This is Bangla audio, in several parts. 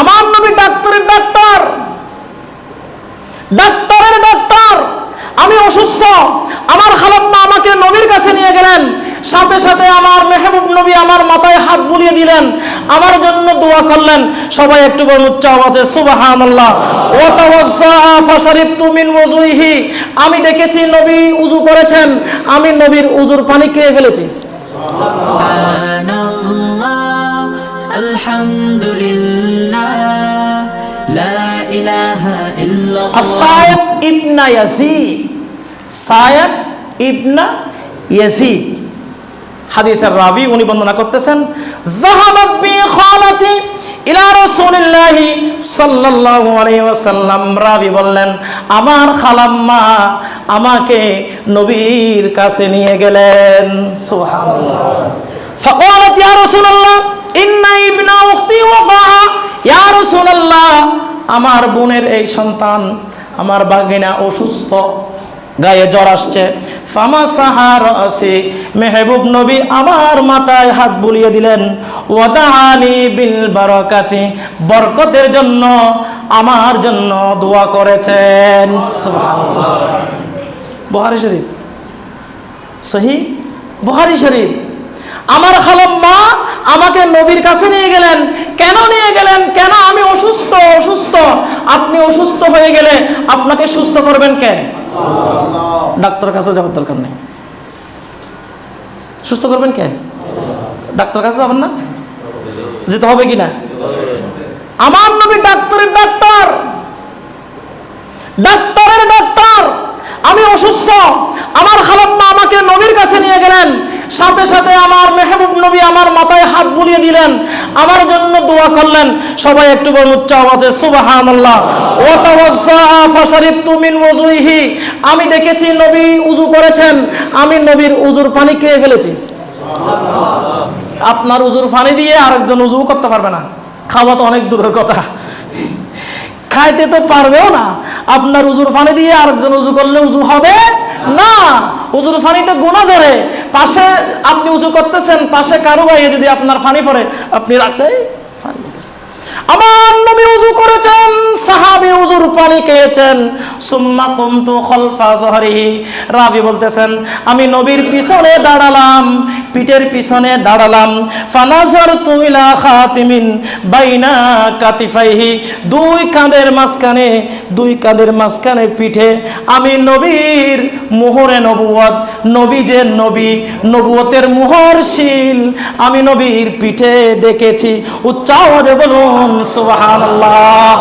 আমার নবী ডাক্তারের ডাক্তার। ডাক্তারের ডাক্তার। আমি অসুস্থ। আমার খালাম্মা আমাকে নবীর কাছে নিয়ে গেলেন। সাথে সাথে আমার মেহবুব নবী আমার মাথায় হাত বুলিয়ে দিলেন। আমার জন্য দোয়া করলেন। সবাই একটু করে উচ্চ আওয়াজে সুবহানাল্লাহ। ওয়া তাওয়াজ্জাআ ফাশারিবতু মিন আমি দেখেছি নবী উজু করেছেন। আমি নবীর উজুর পানি খেয়ে ফেলেছি। সুবহানাল্লাহ। আলহামদুলিল্লাহ। সায়েদ ইবনা ইয়াজিদ। সায়েদ ইবনা ইয়াজিদ। হাদিসের রাবি উনি বন্দনা করতেছেন জাহাবাত বি খালাতি ইলা রাসূলুল্লাহ সাল্লাল্লাহু আলাইহি ওয়াসাল্লাম। রাবি বললেন, আমার খালাম্মা আমাকে নবীর কাছে নিয়ে গেলেন। সুবহানাল্লাহ। ফাকালাত ইয়া রাসূলুল্লাহ, ইন্না ইবনা উখতি ওয়া ইয়া রাসূলুল্লাহ, আমার বোনের এই সন্তান, আমার বাঘিনা অসুস্থ, গায়ে জ্বর আসছে। ফামা সাহার আসি, মেহবুব নবী আমার মাথায় হাত বুলিয়ে দিলেন ওয়াদা আলী বিল বারাকাতি, বরকতের জন্য, আমার জন্য দোয়া করেছেন। বহারি শরীফ। সহি? বহারি শরীফ। আমার খালাম্মা আমাকে নবীর কাছে নিয়ে কেন নিয়ে গেলেন? কেন আমি অসুস্থ? অসুস্থ। আপনি অসুস্থ হয়ে গেলে আপনাকে সুস্থ করবেন কে? ডাক্তার কাছে যাওয়ার দরকার নেই। সুস্থ করবেন কে? ডাক্তার কাছে যাবেন না? যেতে হবে কি না আমার নবী ডাক্তারের ডাক্তার। ডাক্তারের ডাক্তার। আমি অসুস্থ। আমার খালাম্মা আমাকে নবীর কাছে নিয়ে গেলেন। সাথে সাথে আমার মেহবুব নবী আমার মাথায় হাত বুলিয়ে দিলেন। আমার জন্য দোয়া করলেন। সবাই একটু বলুন উচ্চ আওয়াজে ওযুইহি। আমি দেখেছি নবী উযু করেছেন। আমি নবীর উযুর পানি খেয়ে ফেলেছি। আপনার উজুর পানি দিয়ে আরেকজন উজু করতে পারবে না। খাওয়া তো অনেক দূরের কথা। খাইতে তো পারবেও না। আপনার উজুর পানি দিয়ে আরেকজন উজু করলে উজু হবে না। উজুর পানিতে গোনা জড়ে পাশে আপনি উঁচু করতেছেন, পাশে কারও গায়ে যদি আপনার ফানি পড়ে, আপনি রাখতে পানি দিতেছেন। আমার নবী উজু করেছেন, সাহাবি উজুর পানি খেয়েছেন সুম্মা কুমতু খলফা জহরিহি রাবি বলতেছেন, আমি নবীর পিছনে দাঁড়ালাম পিঠের পিছনে দাঁড়ালাম। ফানাজার তুমিলা খাতিমিন, বাইনা কাতিফাইহি, দুই কাঁধের মাঝখানে, দুই কাঁধের মাঝখানে পিঠে। আমি নবীর মোহরে নবুয়ত নবী যে নবী নবুয়তের মোহরশীল। আমি নবীর পিঠে দেখেছি। উচ্চ আওয়াজে বলুন, সুবহানাল্লাহ।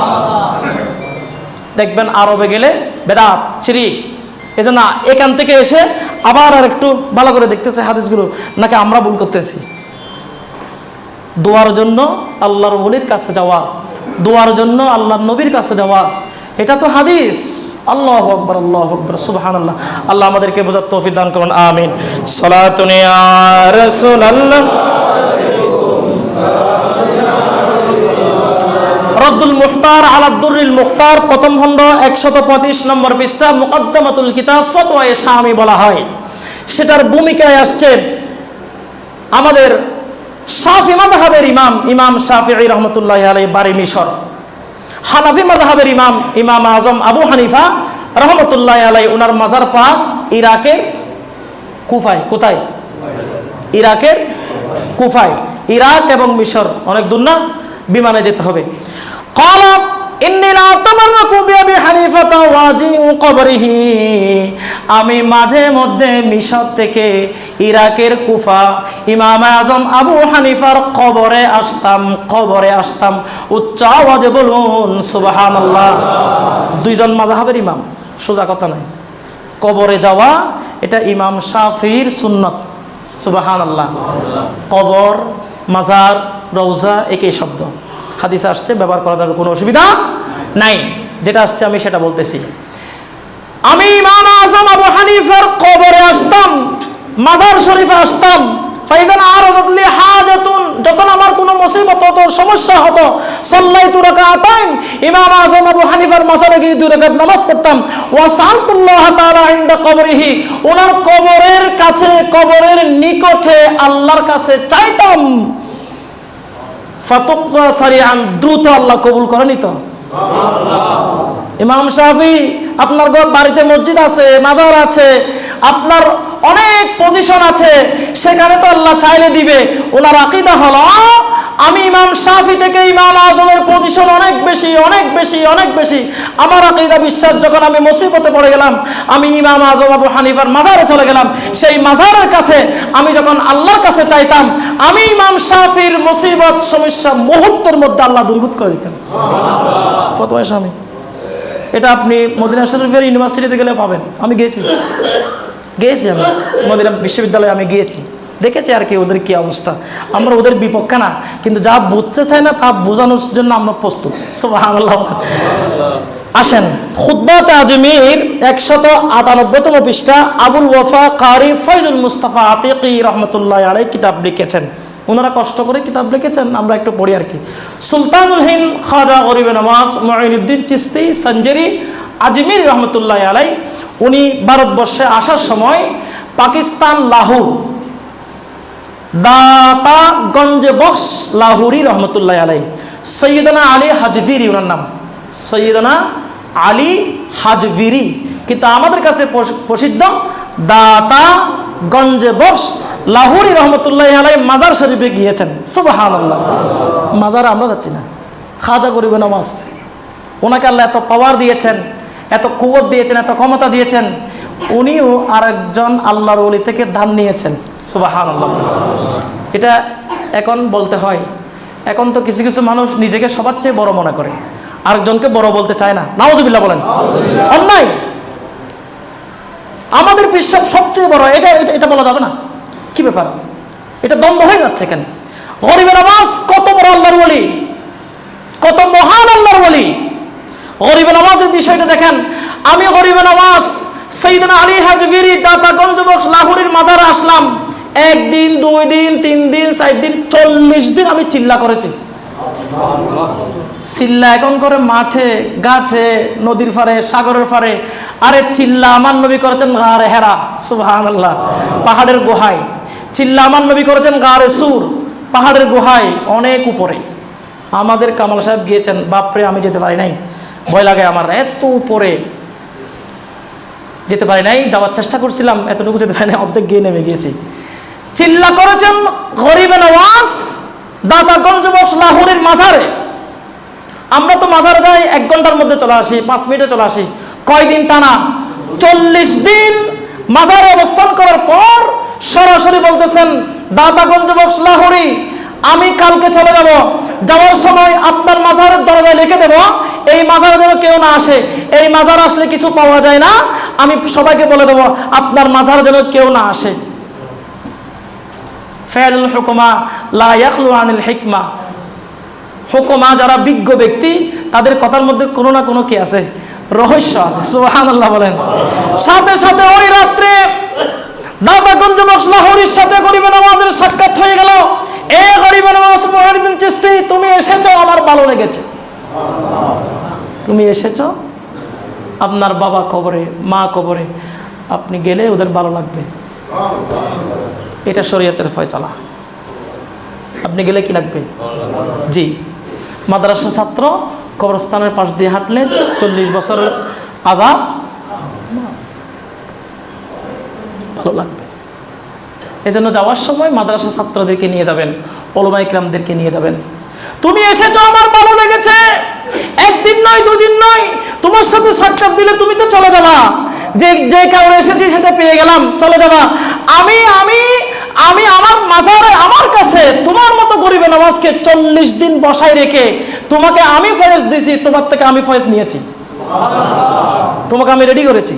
দেখবেন আরবে গেলে বেদাত, শিরিক। এই জন্য এখান থেকে এসে আবার আর একটু ভালো করে দেখতেছে হাদিসগুলো, নাকি আমরা ভুল করতেছি? দোয়ার জন্য আল্লাহর বলির কাছে যাওয়া, দোয়ার জন্য আল্লাহর নবীর কাছে যাওয়া, এটা তো হাদিস। আল্লাহ আকবর আল্লাহ আকবর সুবহান আল্লাহ আল্লাহ আমাদেরকে বোঝার তৌফিক দান করুন, আমিন। সলাতুনি রাসূলুল্লাহ। রদ্দুল মুখতার আলাদ্দুরিল মুখতার, প্রথম খণ্ড একশত পঁয়ত্রিশ নম্বর পৃষ্ঠা, মুকদ্দমাতুল কিতাব, ফতোয়ায়ে শামি বলা হয়। সেটার ভূমিকায় আসছে আমাদের শাফি মাজাহাবের ইমাম ইমাম শাফি রহমতুল্লাহ আলাই বাড়ি মিশর। হানাফি মাজাহাবের ইমাম ইমাম আজম আবু হানিফা রহমতুল্লাহ আলাই ওনার মাজার পাক ইরাকের কুফায়, কোথায়? ইরাকের কুফায়। ইরাক এবং মিশর, অনেক দূর না? বিমানে যেতে হবে। قال إني لا أتبرك بأبي حنيفة واجئ قبره আমি মাঝে মধ্যে মিশর থেকে ইরাকের কুফা ইমাম আজম আবু হানিফার কবরে আসতাম কবরে আসতাম উচ্চ আওয়াজে বলুন সুবহানাল্লাহ দুইজন মাজাহাবের ইমাম সোজা কথা নাই কবরে যাওয়া এটা ইমাম শাফির সুন্নত সুবাহান আল্লাহ কবর মাজার রৌজা একই শব্দ হাদিসে আসছে, ব্যবহার করা যাবে, কোনো অসুবিধা নাই। যেটা আসছে আমি সেটা বলতেছি। আমি ইমাম আজম আবু হানিফার কবরে আসতাম, মাজার শরীফে আসতাম, ফাইদান আর হাজাতুন, যখন আমার কোনো মুসিবত হতো, সমস্যা হতো সাল্লাই তু রাকাতাইন, ইমাম আজম আবু হানিফার মাজারে গিয়ে দুই রাকাত নামাজ পড়তাম। ওয়া সালতুল্লাহ তাআলা ইনদা কবরিহি, ওনার কবরের কাছে, কবরের নিকটে আল্লাহর কাছে চাইতাম। দ্রুত আল্লাহ কবুল করেনি তো ইমাম শাফি আপনার বাড়িতে মসজিদ আছে মাজার আছে আপনার অনেক পজিশন আছে, সেখানে তো আল্লাহ চাইলে দিবে। ওনার আকিদা হলো, আমি ইমাম শাফি থেকে ইমাম আজমের পজিশন অনেক বেশি অনেক বেশি অনেক বেশি। আমার আকিদা বিশ্বাস, যখন আমি মুসিবতে পড়ে গেলাম, আমি ইমাম আজম আবু হানিফার মাজারে চলে গেলাম, সেই মাজারের কাছে আমি যখন আল্লাহর কাছে চাইতাম, আমি ইমাম শাফির মুসিবত, সমস্যা মুহূর্তের মধ্যে আল্লাহ দূরীভূত করে দিতেন। ফতোয়া স্বামী, এটা আপনি মদিনা শরীফের ইউনিভার্সিটিতে গেলে পাবেন। আমি গিয়েছি গিয়েছি আমি। মদিনা বিশ্ববিদ্যালয়ে আমি গিয়েছি। দেখেছি আর কি ওদের কি অবস্থা। আমরা ওদের বিপক্ষে না, কিন্তু যা বুঝতে চাই না তা বোঝানোর জন্য আমরা প্রস্তুত। আসেন। খুদ্বাত আজমির একশত আটানব্বইতম পৃষ্ঠা, আবুল ওয়াফা কারি ফয়জুল মুস্তাফা আতিকি রহমতুল্লাহ আলাই কিতাব লিখেছেন। ওনারা কষ্ট করে কিতাব লিখেছেন, আমরা একটু পড়ি আর কি। সুলতানুল হিন্দ খাজা গরিব নওয়াজ মঈনুদ্দিন চিস্তি, সঞ্জেরি, আজমির রহমতুল্লাহ আলাই উনি ভারতবর্ষে আসার সময় পাকিস্তান, লাহোর দাতাগঞ্জ বক্স, লাহুরি রহমতুল্লাহ আলাই সৈয়দনা আলী হাজভিরি ওনার নাম। সৈয়দনা আলী হাজভিরি। কিন্তু আমাদের কাছে প্রসিদ্ধ দাতা গঞ্জে বক্স, লাহুরি রহমতুল্লাহ আলাই মাজার শরীফে গিয়েছেন। সুবাহান মাজার আমরা যাচ্ছি না। খাজা গরিব নামাজ। ওনাকে আল্লাহ এত পাওয়ার দিয়েছেন। এত কুবত দিয়েছেন, এত ক্ষমতা দিয়েছেন। উনিও আরেকজন আল্লাহর ওলি থেকে ধান নিয়েছেন। সুবাহান এটা এখন বলতে হয়। এখন তো কিছু কিছু মানুষ নিজেকে সবার চেয়ে বড় মনে করে। আরেকজনকে বড় বলতে চায় না। নাওজবিল্লা বলেন। অন্যায়। আমাদের বিশ্বাস সবচেয়ে বড়। এটা, এটা- বলা যাবে না। কি ব্যাপার? এটা দ্বন্দ্ব হয়ে যাচ্ছে কেন? গরিবের আবাস কত বড় আল্লাহর বলি কত মহান আল্লাহর বলি গরিবে নামাজের বিষয়টা দেখেন। আমি গরিবে নামাজ সৈদিন আলী হাজবিরি, দাতাগঞ্জ বক্স, লাহোরের মাজারে আসলাম। একদিন, দুই দিন, তিন দিন, চার দিন, চল্লিশ দিন আমি চিল্লা করেছি। চিল্লা এখন করে মাঠে, ঘাটে, নদীর ফারে সাগরের ফারে আরে চিল্লা আমার নবী করেছেন গাড়ে হেরা সুবহান আল্লাহ পাহাড়ের গুহায়। চিল্লা আমার নবী করেছেন গাড়ে সুর, পাহাড়ের গুহায়, অনেক উপরে। আমাদের কামাল সাহেব গিয়েছেন, বাপরে আমি যেতে পারি নাই। ভয় লাগে আমার। এত উপরে। যেতে পারি নাই, যাওয়ার চেষ্টা করছিলাম, এতটুকু যেতে পারি নাই, অর্ধেক গিয়ে নেমে গিয়েছি। চিল্লা করেছেন গরিবে নওয়াজ দাদাগঞ্জ বক্স লাহোরের মাজারে। আমরা তো মাজারে যাই, এক ঘণ্টার মধ্যে চলে আসি, পাঁচ মিনিটে চলে আসি। কয়দিন টানা? চল্লিশ দিন। মাজারে অবস্থান করার পর সরাসরি বলতেছেন দাদাগঞ্জ বক্স লাহোরি কালকে চলে যাব। যাওয়ার সময় আপনার মাজারের দরজায় লিখে দেব, এই মাজারে যেন কেউ না আসে। এই মাজার আসলে কিছু পাওয়া যায় না। আমি সবাইকে বলে দেব, আপনার মাজারে যেন কেউ না আসে। হুকুমা আনিল হিকমা। যারা বিজ্ঞ ব্যক্তি, তাদের কথার মধ্যে কোনো না কোনো কি আছে? রহস্য আছে বলেন। সাথে সাথে ওই রাত্রে দাদাগঞ্জ বক্স লাহোরির সাথে গরিবের নামাজের সাক্ষাৎ হয়ে গেল। এ নামাজ চিস্তি, তুমি এসেছ, আমার ভালো লেগেছে। তুমি এসেছ, আপনার বাবা কবরে, মা কবরে, আপনি গেলে ওদের ভালো লাগবে। এটা শরীয়তের ফয়সালা। আপনি গেলে কি লাগবে? জি। মাদ্রাসা ছাত্র কবরস্থানের পাশ দিয়ে হাঁটলে চল্লিশ বছরের আজাব ভালো লাগবে। এজন্য যাওয়ার সময় মাদ্রাসা ছাত্রদেরকে নিয়ে যাবেন, ওলমা ইকরামদেরকে নিয়ে যাবেন। তুমি এসেছ, আমার ভালো লেগেছে। একদিন নয়, দুদিন নয়, তোমার সাথে সাক্ষাৎ দিলে তুমি তো চলে যাবা। যে যে কারণে এসেছি সেটা পেয়ে গেলাম, চলে যাবা। আমি আমি আমি আমার মাজারে, আমার কাছে তোমার মতো গরিবে নামাজকে চল্লিশ দিন বসায় রেখে তোমাকে আমি ফয়েজ দিছি তোমার থেকে আমি ফয়েজ নিয়েছি। তোমাকে আমি রেডি করেছি।